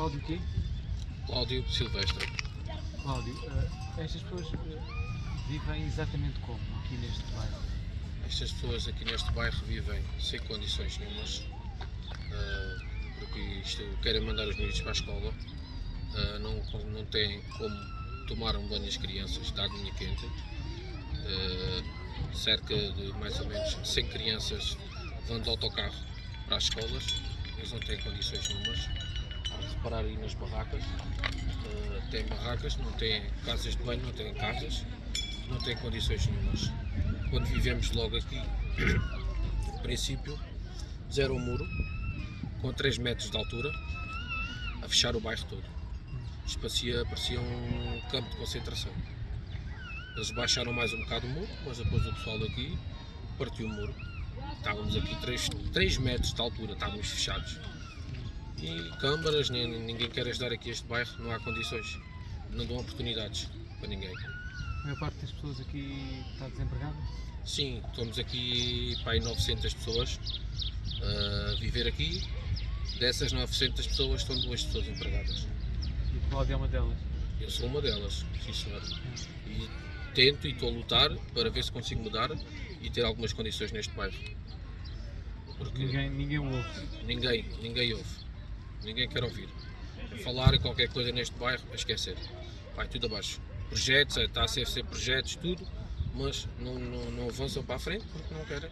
Cláudio quê? Cláudio Silvestre. Cláudio, eh, estas pessoas eh, vivem exatamente como aqui neste bairro? Estas pessoas aqui neste bairro vivem sem condições nenhumas, eh, porque isto querem mandar os miúdos para a escola, não, não têm como tomar um banho as crianças, dar linha quente. Cerca de mais ou menos 100 crianças vão de autocarro para as escolas, eles não têm condições nenhumas. Reparar aí nas barracas, eh, têm barracas, não têm casas de banho, não têm casas, não têm condições nenhumas. Quando vivemos logo aqui, no princípio, zero muro, com 3 metros de altura, a fechar o bairro todo. Parecia, parecia um campo de concentração. Eles baixaram mais um bocado o muro, mas depois o pessoal daqui partiu o muro. Estávamos aqui 3, 3 metros de altura, estávamos fechados. E câmaras, nem- ninguém quer ajudar aqui este bairro, não há condições. Não dão oportunidades para ninguém. A maior parte das pessoas aqui está desempregada? Sim, estamos aqui para aí 900 pessoas a viver aqui. Dessas 900 pessoas estão duas pessoas empregadas. E o Cláudio é uma delas. Eu sou uma delas, sim senhor. E tento e estou a lutar para ver se consigo mudar e ter algumas condições neste bairro. Porque Ninguém, ninguém ouve. ninguém, ninguém ouve. Ninguém quer ouvir. É falar em qualquer coisa neste bairro, a esquecer. Vai tudo abaixo. Projetos, está a ser projetos, tudo, mas não, não, não avançam para a frente porque não querem